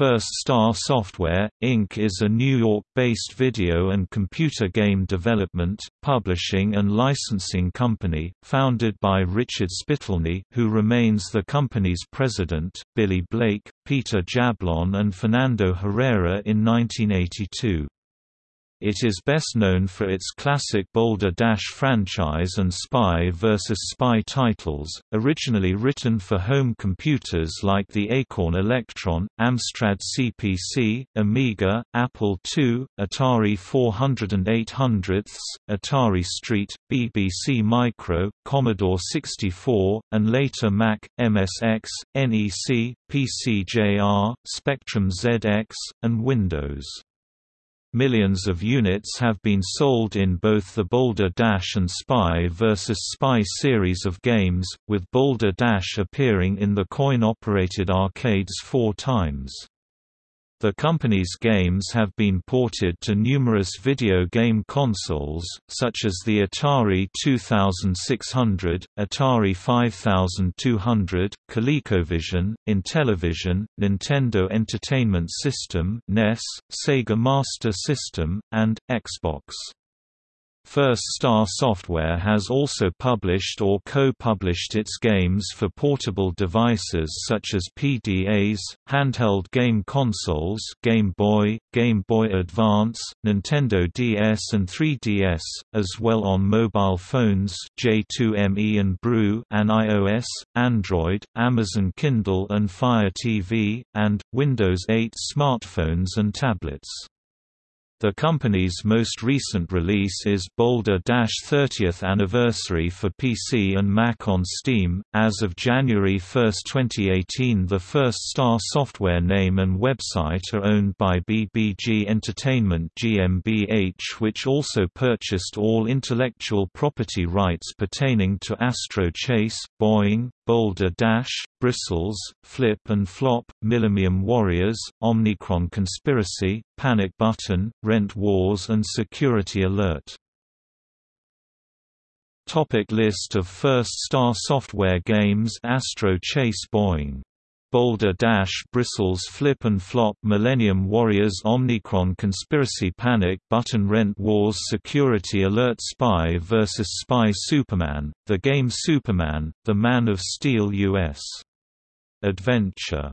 First Star Software, Inc. is a New York-based video and computer game development, publishing and licensing company, founded by Richard Spitalny, who remains the company's president, Billy Blake, Peter Jablon and Fernando Herrera in 1982. It is best known for its classic Boulder Dash franchise and Spy vs. Spy titles, originally written for home computers like the Acorn Electron, Amstrad CPC, Amiga, Apple II, Atari 400 and 800, Atari ST, BBC Micro, Commodore 64, and later Mac, MSX, NEC, PCJR, Spectrum ZX, and Windows. Millions of units have been sold in both the Boulder Dash and Spy vs. Spy series of games, with Boulder Dash appearing in the coin-operated arcades four times. The company's games have been ported to numerous video game consoles, such as the Atari 2600, Atari 5200, ColecoVision, Intellivision, Nintendo Entertainment System (NES), Sega Master System, and Xbox. First Star Software has also published or co-published its games for portable devices such as PDAs, handheld game consoles Game Boy, Game Boy Advance, Nintendo DS and 3DS, as well on mobile phones J2ME and Brew and iOS, Android, Amazon Kindle and Fire TV, and, Windows 8 smartphones and tablets. The company's most recent release is Boulder 30th Anniversary for PC and Mac on Steam. As of January 1, 2018, the First Star software name and website are owned by BBG Entertainment GmbH, which also purchased all intellectual property rights pertaining to Astro Chase, Boing, Boulder Dash, Bristles, Flip and Flop, Millennium Warriors, Omnicron Conspiracy, Panic Button, Rent Wars and Security Alert. Topic list of First Star Software games Astro Chase Boing Boulder Dash Bristles Flip and Flop Millennium Warriors Omnicron Conspiracy Panic Button Rent Wars Security Alert Spy vs. Spy Superman, The Game Superman, The Man of Steel US. Adventure